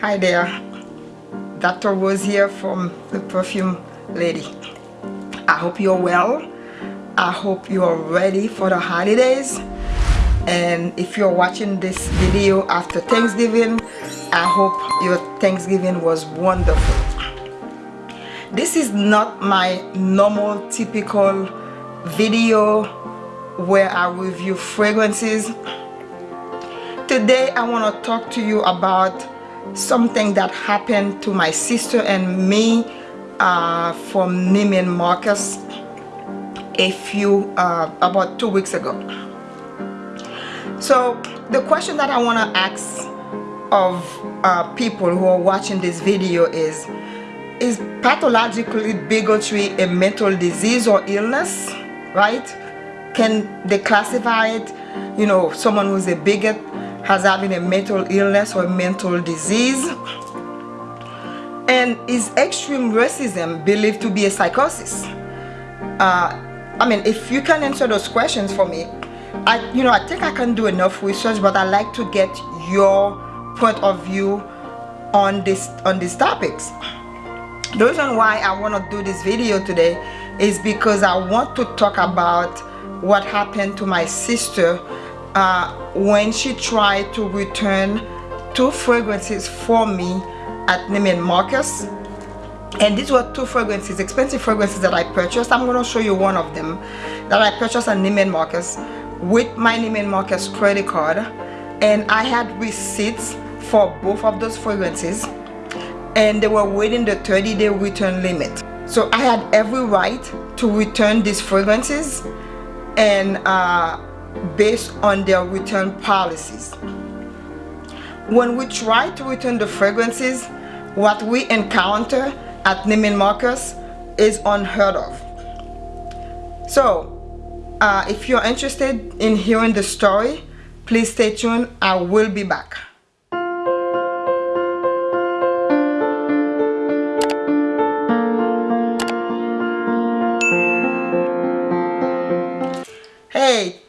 Hi there, Dr. Rose here from the Perfume Lady. I hope you're well. I hope you're ready for the holidays. And if you're watching this video after Thanksgiving, I hope your Thanksgiving was wonderful. This is not my normal typical video where I review fragrances. Today I want to talk to you about something that happened to my sister and me uh, from Neiman Marcus a few uh, about two weeks ago. So the question that I want to ask of uh, people who are watching this video is is pathologically bigotry a mental disease or illness right? Can they classify it? You know someone who's a bigot has having a mental illness or mental disease and is extreme racism believed to be a psychosis. Uh, I mean if you can answer those questions for me I you know I think I can do enough research but I like to get your point of view on this on these topics. The reason why I want to do this video today is because I want to talk about what happened to my sister uh, when she tried to return two fragrances for me at Neiman Marcus and these were two fragrances expensive fragrances that I purchased. I'm going to show you one of them that I purchased at Neiman Marcus with my Neiman Marcus credit card. And I had receipts for both of those fragrances and they were within the 30 day return limit. So I had every right to return these fragrances and uh, based on their return policies. When we try to return the fragrances, what we encounter at Neiman Marcus is unheard of. So, uh, if you're interested in hearing the story, please stay tuned. I will be back.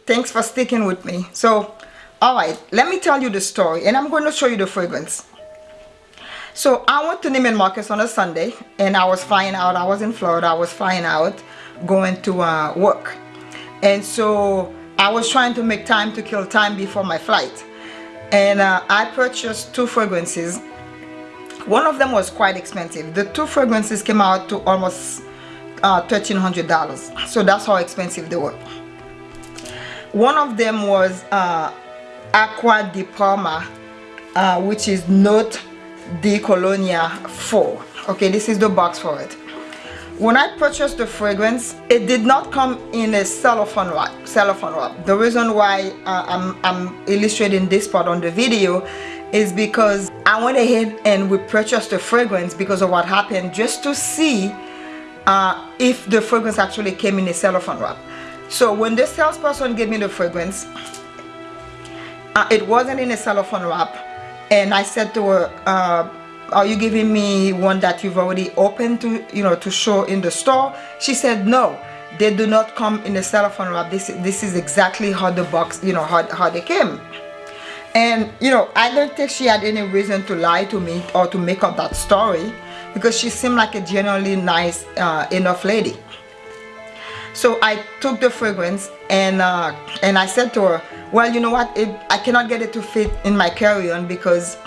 Thanks for sticking with me. So, alright, let me tell you the story and I'm going to show you the fragrance. So, I went to Neiman Marcus on a Sunday and I was flying out. I was in Florida. I was flying out going to uh, work. And so, I was trying to make time to kill time before my flight. And uh, I purchased two fragrances. One of them was quite expensive. The two fragrances came out to almost uh, $1,300. So that's how expensive they were one of them was uh, Acqua di Parma uh, which is Note di Colonia 4 okay this is the box for it. When I purchased the fragrance it did not come in a cellophane wrap cellophane wrap. The reason why uh, I'm, I'm illustrating this part on the video is because I went ahead and we purchased the fragrance because of what happened just to see uh, if the fragrance actually came in a cellophane wrap so when the salesperson gave me the fragrance uh, it wasn't in a cellophane wrap. And I said to her uh, are you giving me one that you've already opened to you know to show in the store? She said no they do not come in a cellophane wrap. This this is exactly how the box you know how, how they came. And you know I don't think she had any reason to lie to me or to make up that story because she seemed like a genuinely nice uh, enough lady so I took the fragrance and uh, and I said to her well you know what? It, I cannot get it to fit in my carry-on because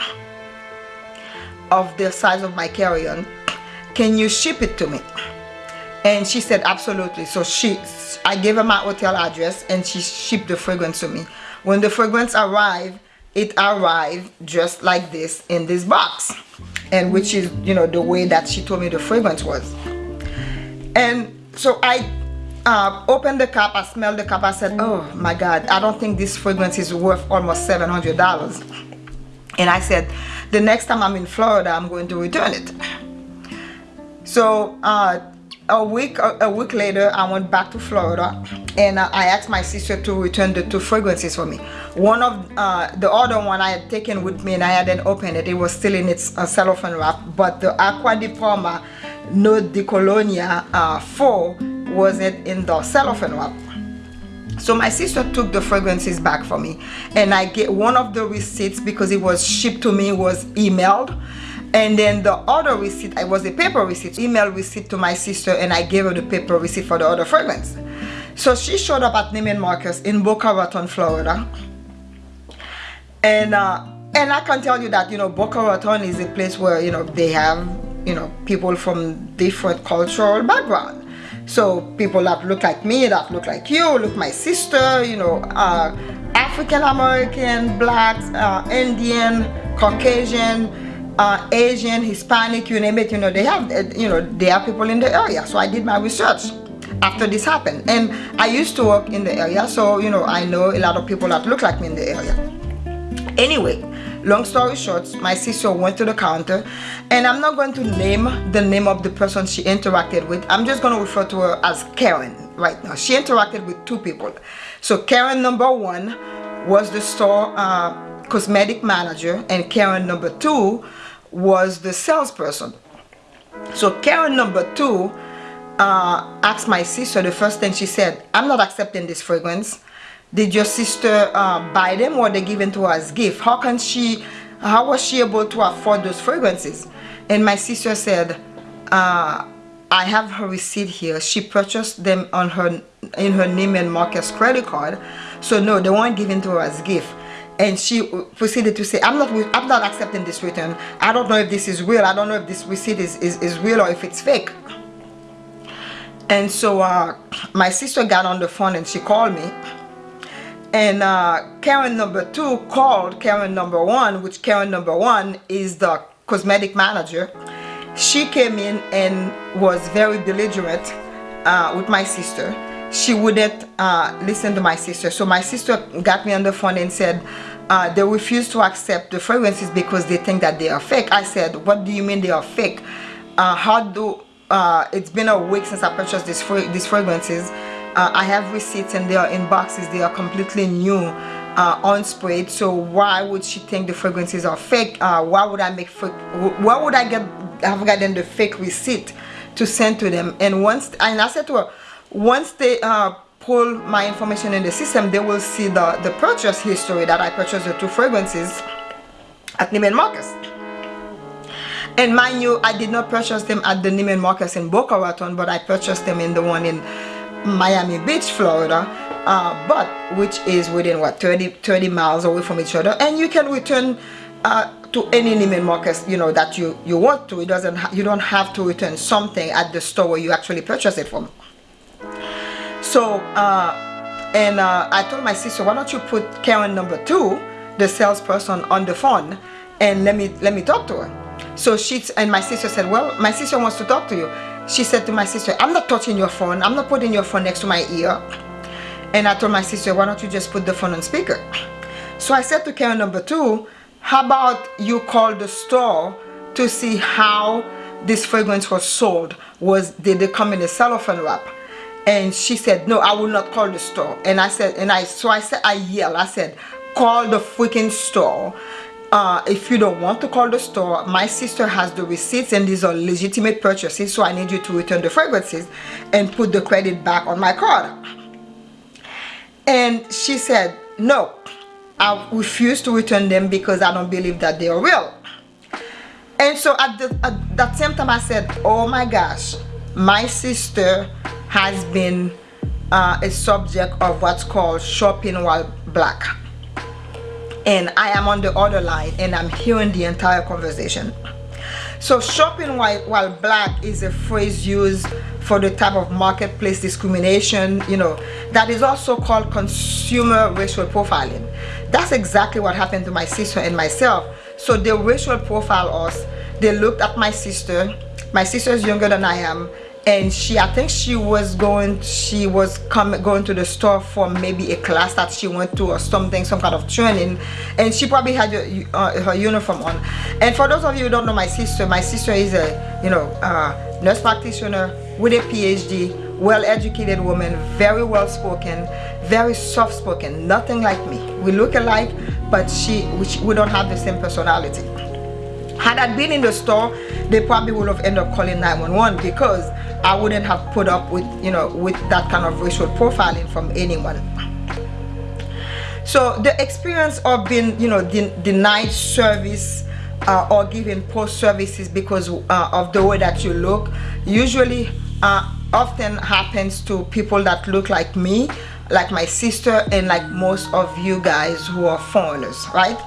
of the size of my carry-on. Can you ship it to me? And she said absolutely. So she I gave her my hotel address and she shipped the fragrance to me. When the fragrance arrived it arrived just like this in this box and which is you know the way that she told me the fragrance was. And so I uh, opened the cup, I smelled the cup, I said, oh my God, I don't think this fragrance is worth almost $700. And I said, the next time I'm in Florida, I'm going to return it. So uh, a week a week later, I went back to Florida and uh, I asked my sister to return the two fragrances for me. One of uh, the other one I had taken with me and I hadn't opened it. It was still in its uh, cellophane wrap, but the Acqua di Parma Note di Colonia uh, 4 wasn't in the cellophane wrap. So my sister took the fragrances back for me and I get one of the receipts because it was shipped to me was emailed. And then the other receipt I was a paper receipt email receipt to my sister and I gave her the paper receipt for the other fragrance. So she showed up at Neiman Marcus in Boca Raton Florida. And uh, and I can tell you that you know Boca Raton is a place where you know they have you know people from different cultural background so people that look like me that look like you look my sister you know uh, African American blacks uh, Indian Caucasian uh, Asian Hispanic you name it you know they have you know they are people in the area. So I did my research after this happened. And I used to work in the area so you know I know a lot of people that look like me in the area. Anyway long story short my sister went to the counter and i'm not going to name the name of the person she interacted with. I'm just going to refer to her as karen right now. She interacted with two people. So karen number one was the store uh, cosmetic manager and karen number two was the salesperson. So karen number two uh, asked my sister the first thing she said i'm not accepting this fragrance did your sister uh, buy them or they given to her as gift? How can she how was she able to afford those fragrances? And my sister said uh, I have her receipt here. She purchased them on her in her Neiman Marcus credit card. So no they weren't given to her as gift. And she proceeded to say I'm not I'm not accepting this return. I don't know if this is real. I don't know if this receipt is, is, is real or if it's fake. And so uh, my sister got on the phone and she called me and uh, Karen number two called Karen number one which Karen number one is the cosmetic manager. She came in and was very belligerent uh, with my sister. She wouldn't uh, listen to my sister. So my sister got me on the phone and said uh, they refuse to accept the fragrances because they think that they are fake. I said what do you mean they are fake? Uh, how do uh, it's been a week since I purchased these, these fragrances uh, I have receipts and they are in boxes. They are completely new uh, unsprayed so why would she think the fragrances are fake? Uh, why would I make why would I get have gotten the fake receipt to send to them? And once and I said to her once they uh, pull my information in the system they will see the the purchase history that I purchased the two fragrances at Neiman Marcus. And mind you I did not purchase them at the Neiman Marcus in Boca Raton but I purchased them in the one in Miami Beach, Florida, uh, but which is within what 30 30 miles away from each other, and you can return uh, to any Neiman Marcus you know that you you want to. It doesn't you don't have to return something at the store where you actually purchase it from. So uh, and uh, I told my sister, why don't you put Karen number two, the salesperson, on the phone, and let me let me talk to her. So she and my sister said, well, my sister wants to talk to you she said to my sister i'm not touching your phone. I'm not putting your phone next to my ear. And i told my sister why don't you just put the phone on speaker? So i said to karen number two how about you call the store to see how this fragrance was sold? Was did they come in a cellophane wrap? And she said no i will not call the store. And i said and i so i said i yelled i said call the freaking store uh, if you don't want to call the store my sister has the receipts and these are legitimate purchases so I need you to return the fragrances and put the credit back on my card. And she said no I refuse to return them because I don't believe that they are real. And so at, the, at that same time I said oh my gosh my sister has been uh, a subject of what's called shopping while black and I am on the other line and I'm hearing the entire conversation. So shopping while, while black is a phrase used for the type of marketplace discrimination, you know, that is also called consumer racial profiling. That's exactly what happened to my sister and myself. So they racial profile us. They looked at my sister. My sister is younger than I am and she i think she was going she was coming going to the store for maybe a class that she went to or something some kind of training. And she probably had her, uh, her uniform on. And for those of you who don't know my sister my sister is a you know uh, nurse practitioner with a phd well-educated woman very well spoken very soft-spoken nothing like me. We look alike but she we don't have the same personality had I been in the store they probably would have ended up calling 911 because I wouldn't have put up with you know with that kind of racial profiling from anyone. So the experience of being you know de denied service uh, or giving poor services because uh, of the way that you look usually uh, often happens to people that look like me like my sister and like most of you guys who are foreigners right?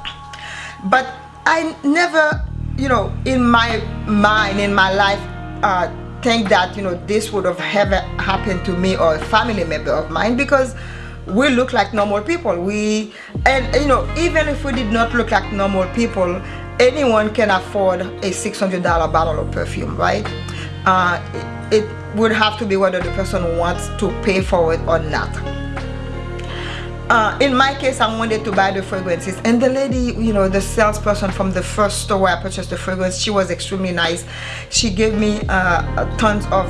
But I never you know in my mind in my life uh, think that you know this would have ever happened to me or a family member of mine because we look like normal people. We and you know even if we did not look like normal people anyone can afford a $600 bottle of perfume right? Uh, it, it would have to be whether the person wants to pay for it or not uh, in my case I wanted to buy the fragrances. And the lady you know the salesperson from the first store where I purchased the fragrance she was extremely nice. She gave me uh, tons of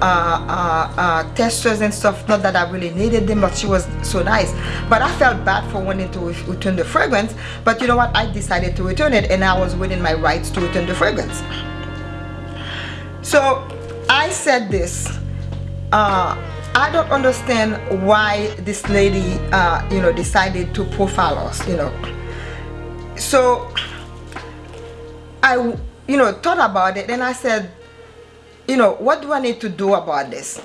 uh, uh, uh, testers and stuff. Not that I really needed them but she was so nice. But I felt bad for wanting to return the fragrance. But you know what? I decided to return it and I was within my rights to return the fragrance. So I said this uh, I don't understand why this lady, uh, you know, decided to profile us, you know. So I, you know, thought about it and I said, you know, what do I need to do about this?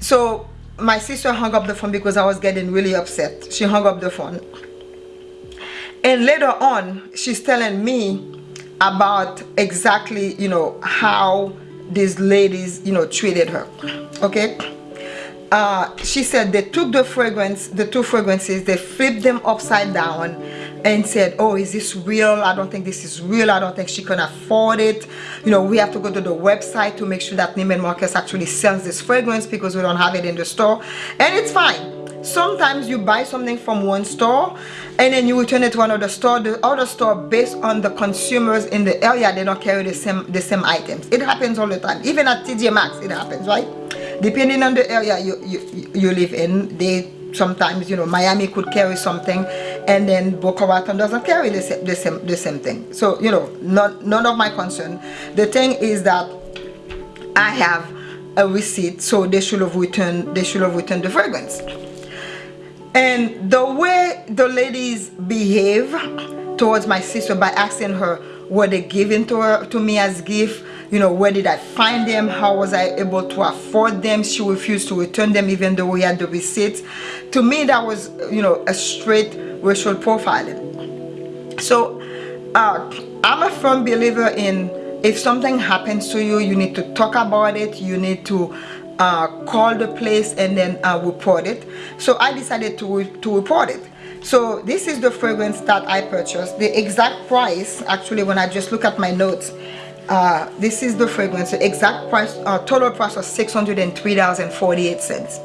So my sister hung up the phone because I was getting really upset. She hung up the phone. And later on, she's telling me about exactly, you know, how these ladies, you know, treated her. Okay? Uh, she said they took the fragrance, the two fragrances, they flipped them upside down and said, oh, is this real? I don't think this is real. I don't think she can afford it. You know, we have to go to the website to make sure that Neiman Marcus actually sells this fragrance because we don't have it in the store. And it's fine sometimes you buy something from one store and then you return it to another store the other store based on the consumers in the area they don't carry the same the same items it happens all the time even at TJ Maxx it happens right depending on the area you, you, you live in they sometimes you know Miami could carry something and then Boca Raton doesn't carry the same, the same the same thing. So you know not, none of my concern. The thing is that I have a receipt so they should have returned they should have returned the fragrance. And the way the ladies behave towards my sister by asking her were they given to her to me as gift you know where did i find them? How was i able to afford them? She refused to return them even though we had the receipts to me that was you know a straight racial profiling. So uh, i'm a firm believer in if something happens to you you need to talk about it you need to uh, call the place and then uh, report it. So I decided to, re to report it. So this is the fragrance that I purchased. The exact price actually when I just look at my notes uh, this is the fragrance the exact price uh, total price was $603.48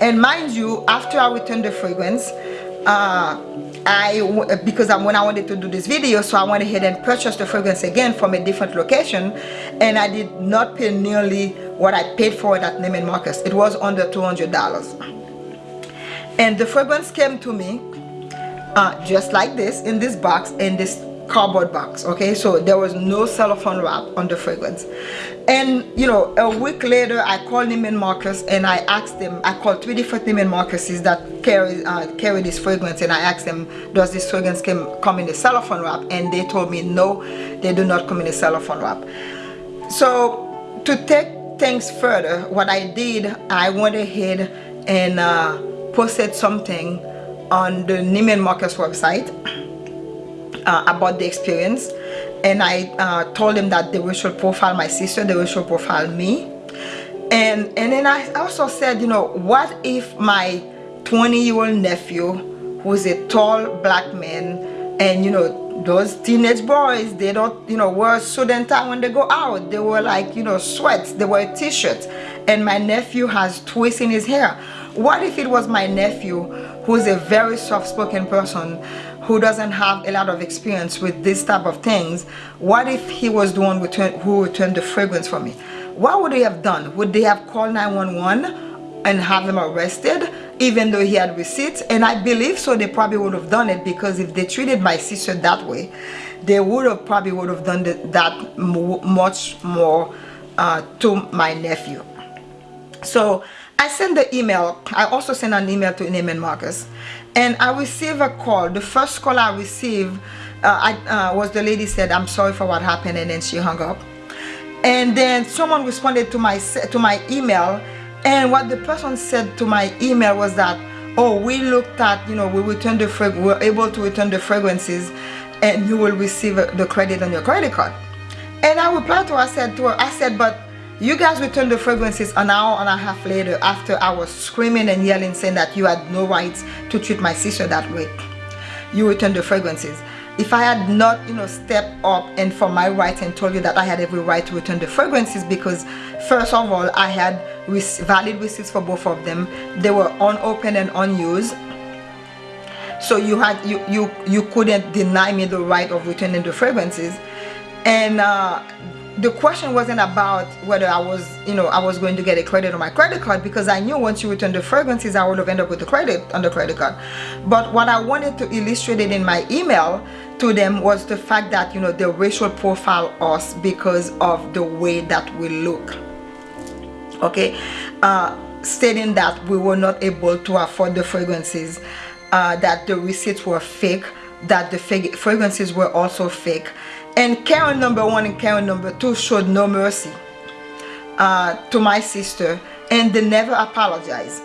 and mind you after I returned the fragrance uh, I because I'm when I wanted to do this video so I went ahead and purchased the fragrance again from a different location and I did not pay nearly what I paid for it at Neiman Marcus. It was under $200 and the fragrance came to me uh, just like this in this box in this cardboard box okay? So there was no cellophane wrap on the fragrance. And you know a week later I called Neiman Marcus and I asked them I called three different Neiman Marcuses that carry uh, carry this fragrance and I asked them does this fragrance come, come in a cellophane wrap? And they told me no they do not come in a cellophane wrap. So to take things further what I did I went ahead and uh, posted something on the Neiman Marcus website uh, about the experience. And I uh, told him that they racial profile my sister, they racial profile me. And, and then I also said, you know, what if my 20 year old nephew who's a tall black man and you know those teenage boys they don't you know wear suit and tie when they go out. They wear like you know sweats. They wear t-shirts and my nephew has twists in his hair. What if it was my nephew who's a very soft-spoken person who doesn't have a lot of experience with this type of things what if he was the one who returned the fragrance for me? What would they have done? Would they have called 911 and have him arrested even though he had receipts? And I believe so they probably would have done it because if they treated my sister that way they would have probably would have done that much more uh, to my nephew. So I sent the email I also sent an email to Neiman Marcus and I received a call. The first call I received I uh, was the lady said I'm sorry for what happened and then she hung up. And then someone responded to my to my email. And what the person said to my email was that oh we looked at you know we returned the frag we were able to return the fragrances and you will receive the credit on your credit card. And I replied to her I said to her I said but you guys returned the fragrances an hour and a half later after I was screaming and yelling saying that you had no rights to treat my sister that way you returned the fragrances if I had not, you know, stepped up and for my rights and told you that I had every right to return the fragrances because first of all, I had valid receipts for both of them. They were unopened and unused. So you had you you you couldn't deny me the right of returning the fragrances. And uh, the question wasn't about whether I was, you know, I was going to get a credit on my credit card because I knew once you return the fragrances, I would have ended up with the credit on the credit card. But what I wanted to illustrate it in my email to them was the fact that, you know, they racial profile us because of the way that we look. Okay, uh, stating that we were not able to afford the fragrances, uh, that the receipts were fake, that the fragrances were also fake and Karen number one and Karen number two showed no mercy uh, to my sister and they never apologized.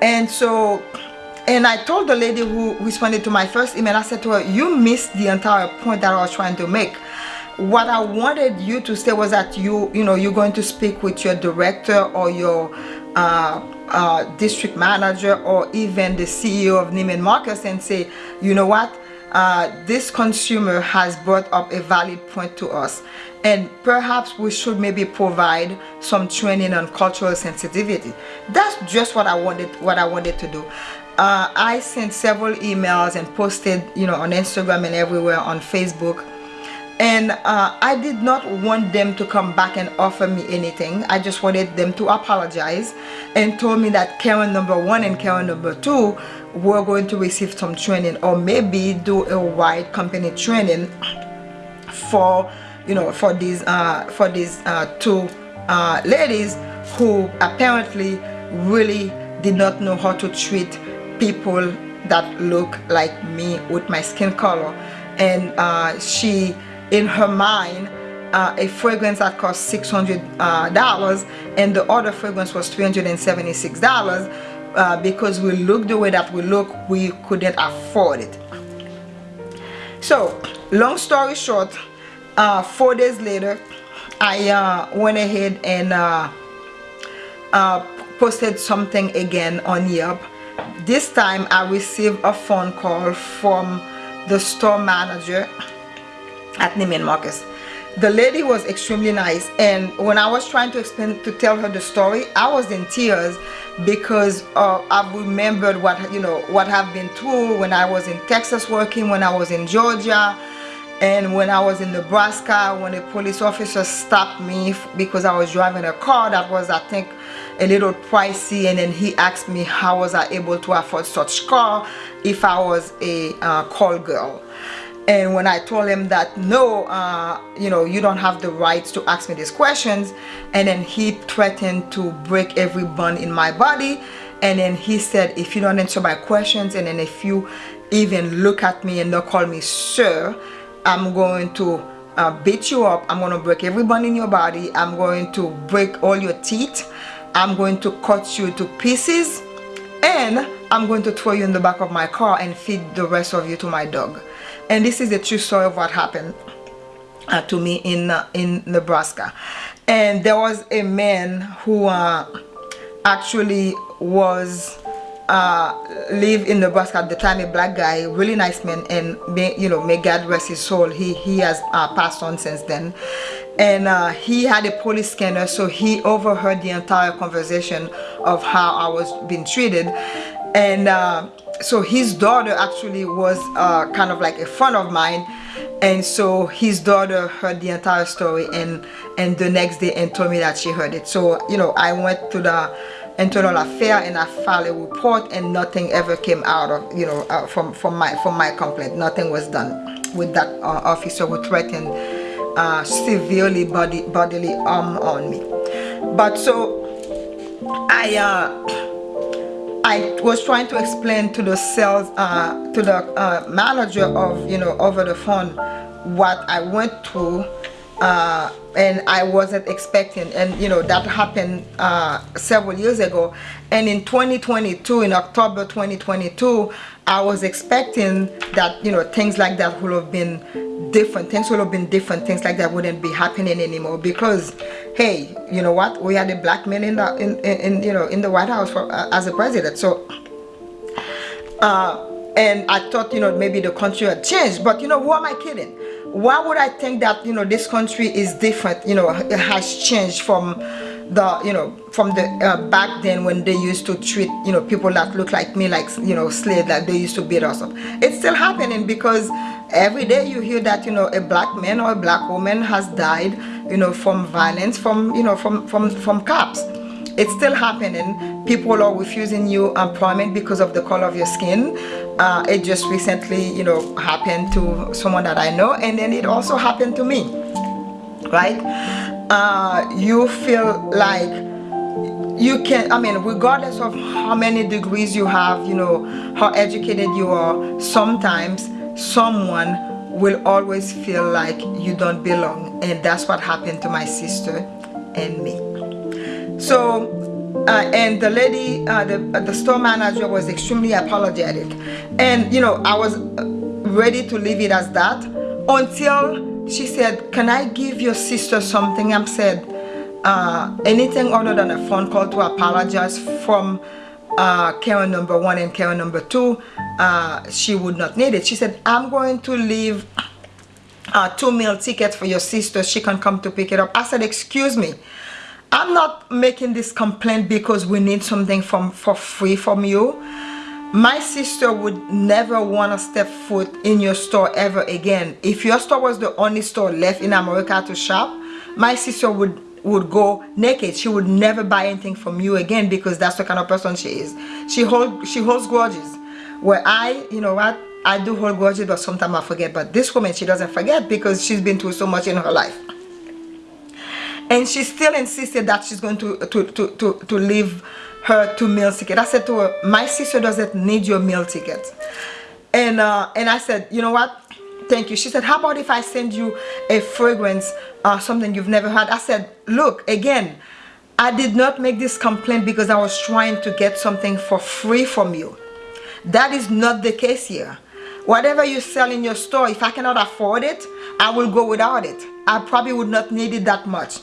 And so and I told the lady who responded to my first email I said to her you missed the entire point that I was trying to make. What I wanted you to say was that you you know you're going to speak with your director or your uh, uh, district manager or even the CEO of Neiman Marcus and say you know what uh, this consumer has brought up a valid point to us. And perhaps we should maybe provide some training on cultural sensitivity. That's just what I wanted what I wanted to do. Uh, I sent several emails and posted you know on Instagram and everywhere on Facebook and uh, I did not want them to come back and offer me anything. I just wanted them to apologize and told me that Karen number one and Karen number two were going to receive some training or maybe do a wide company training for you know for these uh, for these uh, two uh, ladies who apparently really did not know how to treat people that look like me with my skin color. And uh, she in her mind uh, a fragrance that cost $600 uh, and the other fragrance was $376 uh, because we look the way that we look we couldn't afford it. So long story short uh, four days later I uh, went ahead and uh, posted something again on Yelp. This time I received a phone call from the store manager at Neiman Marcus. The lady was extremely nice and when I was trying to explain to tell her the story I was in tears because uh, I've remembered what you know what I've been through when I was in Texas working when I was in Georgia and when I was in Nebraska when a police officer stopped me because I was driving a car that was I think a little pricey and then he asked me how was I able to afford such car if I was a uh, call girl and when I told him that no uh, you know you don't have the rights to ask me these questions and then he threatened to break every bone in my body. And then he said if you don't answer my questions and then if you even look at me and don't call me sir I'm going to uh, beat you up. I'm going to break every bone in your body. I'm going to break all your teeth. I'm going to cut you to pieces. And I'm going to throw you in the back of my car and feed the rest of you to my dog and this is the true story of what happened uh, to me in uh, in Nebraska. And there was a man who uh, actually was uh, live in Nebraska at the time a black guy really nice man and may, you know may God rest his soul. He he has uh, passed on since then. And uh, he had a police scanner so he overheard the entire conversation of how I was being treated. And so his daughter actually was uh, kind of like a friend of mine. And so his daughter heard the entire story and and the next day and told me that she heard it. So you know I went to the internal affair and I filed a report and nothing ever came out of you know uh, from from my from my complaint. Nothing was done with that uh, officer who threatened uh, severely body bodily harm on me. But so I uh, I was trying to explain to the sales, uh, to the uh, manager of, you know, over the phone what I went through uh, and I wasn't expecting and you know that happened uh, several years ago. And in 2022 in October 2022 I was expecting that you know things like that would have been different. Things would have been different. Things like that wouldn't be happening anymore because hey you know what? We had a black man in the in, in, in you know in the White House for, uh, as a president. So uh, and I thought you know maybe the country had changed. But you know who am I kidding why would I think that you know this country is different? You know it has changed from the you know from the uh, back then when they used to treat you know people that look like me like you know slaves like they used to beat us up. It's still happening because every day you hear that you know a black man or a black woman has died you know from violence from you know from from from cops. It's still happening. People are refusing you employment because of the color of your skin uh, it just recently you know happened to someone that I know and then it also happened to me right? Uh, you feel like you can I mean regardless of how many degrees you have you know how educated you are sometimes someone will always feel like you don't belong and that's what happened to my sister and me. So uh, and the lady uh, the, uh, the store manager was extremely apologetic. And you know I was uh, ready to leave it as that until she said can I give your sister something? I said uh, anything other than a phone call to apologize from uh, Karen number one and Karen number two she would not need it. She said I'm going to leave a two meal ticket for your sister. She can come to pick it up. I said excuse me I'm not making this complaint because we need something from for free from you. My sister would never want to step foot in your store ever again. If your store was the only store left in America to shop my sister would would go naked. She would never buy anything from you again because that's the kind of person she is. She hold she holds grudges. Where I you know what? I do hold grudges but sometimes I forget. But this woman she doesn't forget because she's been through so much in her life and she still insisted that she's going to to to to, to leave her two meal ticket i said to her my sister doesn't need your meal ticket and uh and i said you know what? Thank you. She said how about if i send you a fragrance uh something you've never had? I said look again i did not make this complaint because i was trying to get something for free from you. That is not the case here. Whatever you sell in your store if i cannot afford it i will go without it. I probably would not need it that much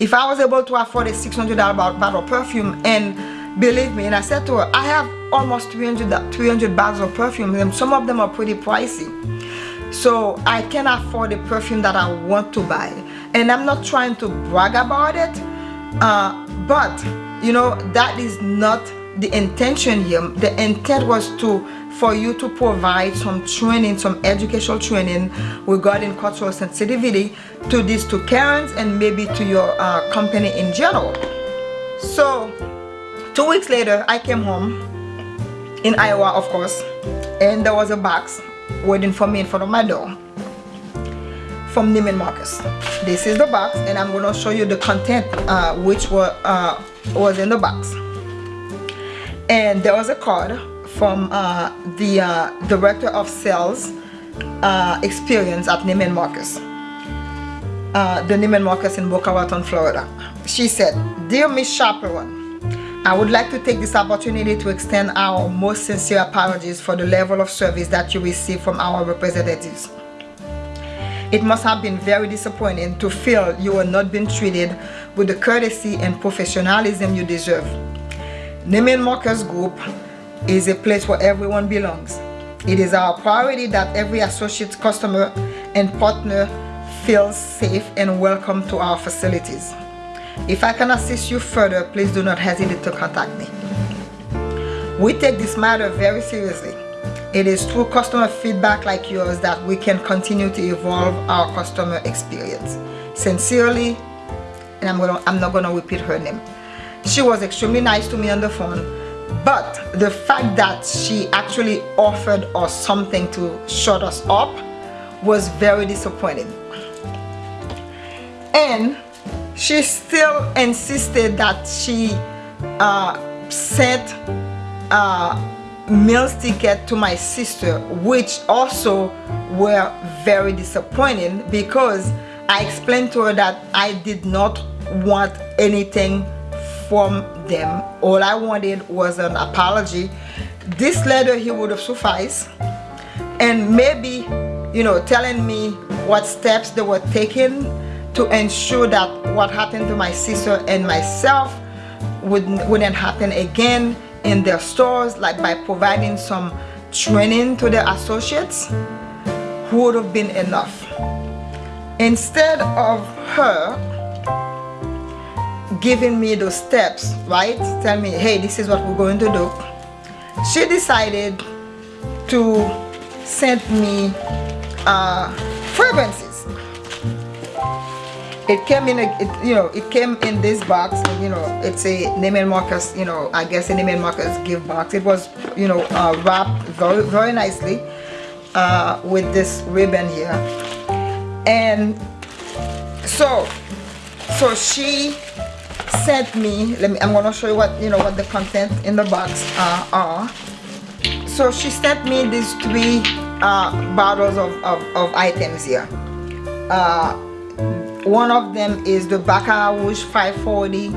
if I was able to afford a $600 bottle of perfume and believe me and I said to her I have almost 300 300 bottles of perfume and some of them are pretty pricey. So I can afford the perfume that I want to buy. And I'm not trying to brag about it uh, but you know that is not the intention here the intent was to for you to provide some training, some educational training regarding cultural sensitivity to these two Karens and maybe to your uh, company in general. So two weeks later, I came home in Iowa, of course, and there was a box waiting for me in front of my door from Neiman Marcus. This is the box and I'm going to show you the content uh, which were, uh, was in the box. And there was a card from uh, the uh, Director of Sales uh, Experience at Neiman Marcus. Uh, the Neiman Marcus in Boca Raton, Florida. She said, Dear Miss Chaperone, I would like to take this opportunity to extend our most sincere apologies for the level of service that you received from our representatives. It must have been very disappointing to feel you were not being treated with the courtesy and professionalism you deserve. Neiman Marcus Group is a place where everyone belongs. It is our priority that every associate, customer, and partner feels safe and welcome to our facilities. If I can assist you further, please do not hesitate to contact me. We take this matter very seriously. It is through customer feedback like yours that we can continue to evolve our customer experience. Sincerely, and I'm, gonna, I'm not going to repeat her name. She was extremely nice to me on the phone but the fact that she actually offered us something to shut us up was very disappointing. And she still insisted that she uh, sent uh, meals ticket to my sister which also were very disappointing because I explained to her that I did not want anything from them. All I wanted was an apology. This letter he would have sufficed. And maybe you know telling me what steps they were taking to ensure that what happened to my sister and myself wouldn't, wouldn't happen again in their stores like by providing some training to their associates would have been enough. Instead of her giving me those steps right? Tell me hey this is what we're going to do. She decided to send me uh, fragrances. It came in a it, you know it came in this box you know it's a Neiman Marcus you know I guess a Neiman Marcus gift box. It was you know uh, wrapped very very nicely uh, with this ribbon here. And so so she sent me let me I'm gonna show you what you know what the content in the box uh, are. So she sent me these three uh, bottles of, of, of items here. Uh, one of them is the Baccarat Rouge 540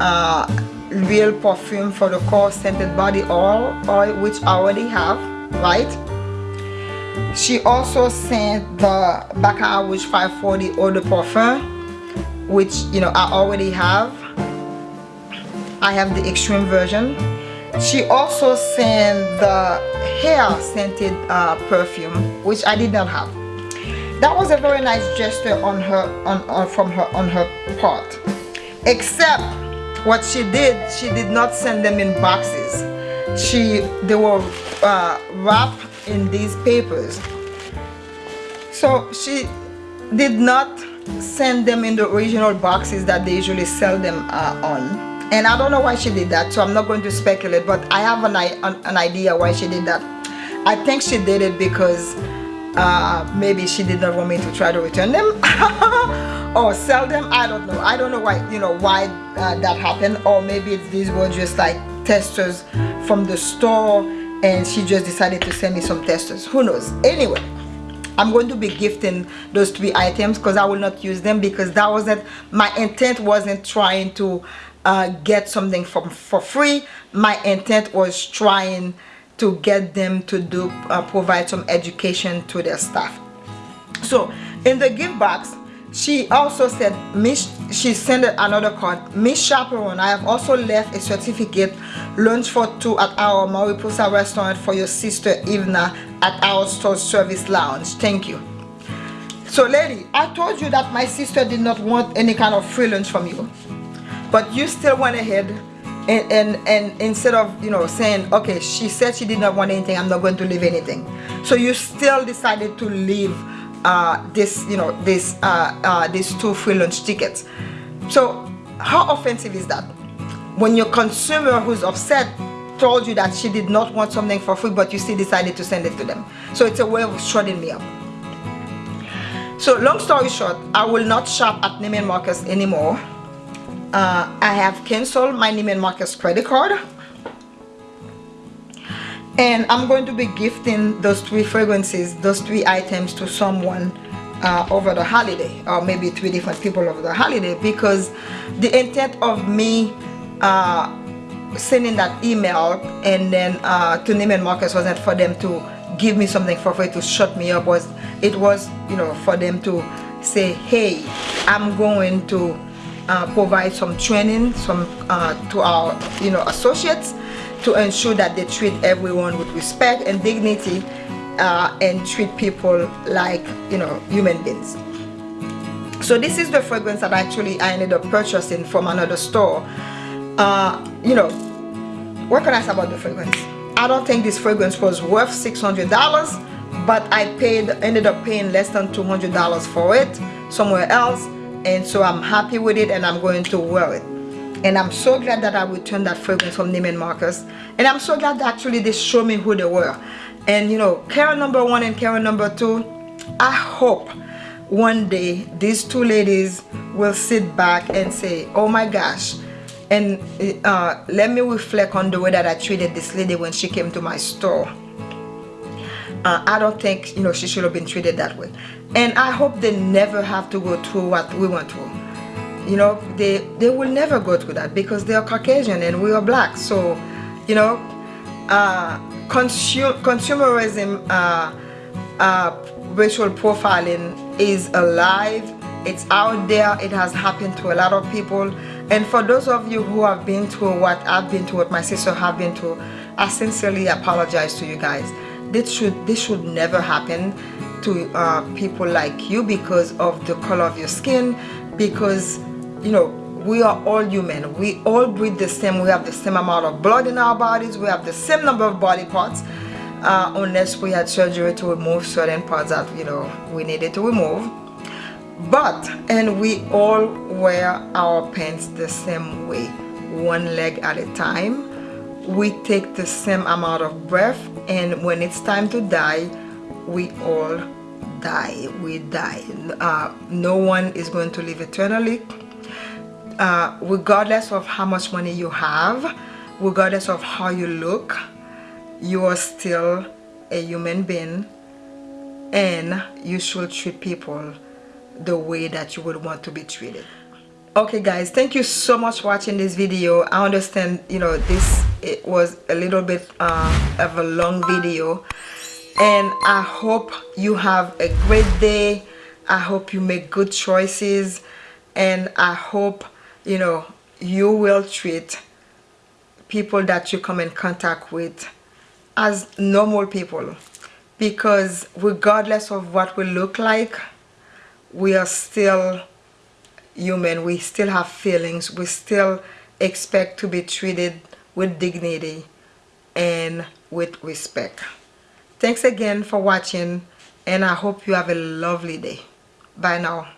uh, real perfume for the core scented body oil, oil which I already have right? She also sent the Baccarat Rouge 540 eau de parfum which you know I already have I have the extreme version. She also sent the hair scented uh, perfume which I did not have. That was a very nice gesture on her on, on from her on her part. Except what she did she did not send them in boxes. She they were uh, wrapped in these papers. So she did not send them in the original boxes that they usually sell them uh, on and I don't know why she did that so I'm not going to speculate but I have an, an, idea why she did that. I think she did it because uh, maybe she did not want me to try to return them or sell them. I don't know. I don't know why you know why uh, that happened. Or maybe these were just like testers from the store and she just decided to send me some testers. Who knows? Anyway I'm going to be gifting those three items because I will not use them because that wasn't my intent wasn't trying to uh, get something from for free. My intent was trying to get them to do uh, provide some education to their staff. So in the gift box she also said miss she sent another card miss chaperone i have also left a certificate lunch for two at our mariposa restaurant for your sister ivna at our store service lounge. Thank you. So lady i told you that my sister did not want any kind of free lunch from you but you still went ahead and, and and instead of you know saying okay she said she did not want anything i'm not going to leave anything. So you still decided to leave uh, this you know this uh, uh, these two free lunch tickets. So how offensive is that? When your consumer who's upset told you that she did not want something for free but you still decided to send it to them. So it's a way of shutting me up. So long story short I will not shop at Neiman Marcus anymore uh, I have canceled my Neiman Marcus credit card. And I'm going to be gifting those three fragrances those three items to someone uh, over the holiday or maybe three different people over the holiday because the intent of me uh, sending that email and then uh, to Neiman Marcus wasn't for them to give me something for free to shut me up was it was you know for them to say hey I'm going to uh, provide some training some uh, to our you know associates to ensure that they treat everyone with respect and dignity uh, and treat people like you know human beings. So this is the fragrance that actually I ended up purchasing from another store. Uh, you know what can I say about the fragrance? I don't think this fragrance was worth $600 but I paid ended up paying less than $200 for it somewhere else and so I'm happy with it and I'm going to wear it. And I'm so glad that I returned that fragrance from Neiman Marcus. And I'm so glad that actually they showed me who they were. And you know Karen number one and Karen number two I hope one day these two ladies will sit back and say oh my gosh. And uh, let me reflect on the way that I treated this lady when she came to my store. Uh, I don't think you know she should have been treated that way and I hope they never have to go through what we went through. You know they they will never go through that because they are Caucasian and we are black. So you know uh, consumer consumerism uh, uh, racial profiling is alive. It's out there. It has happened to a lot of people. And for those of you who have been through what I've been through what my sister have been through I sincerely apologize to you guys. This should this should never happen to uh, people like you because of the color of your skin because you know we are all human. We all breathe the same. We have the same amount of blood in our bodies. We have the same number of body parts. Uh, unless we had surgery to remove certain parts that you know we needed to remove. But and we all wear our pants the same way one leg at a time. We take the same amount of breath and when it's time to die we all die we die. Uh, no one is going to live eternally. Uh, regardless of how much money you have regardless of how you look you are still a human being and you should treat people the way that you would want to be treated. Okay guys thank you so much for watching this video. I understand you know this it was a little bit uh, of a long video and i hope you have a great day. I hope you make good choices. And i hope you know you will treat people that you come in contact with as normal people. Because regardless of what we look like we are still human. We still have feelings. We still expect to be treated with dignity and with respect Thanks again for watching and I hope you have a lovely day. Bye now.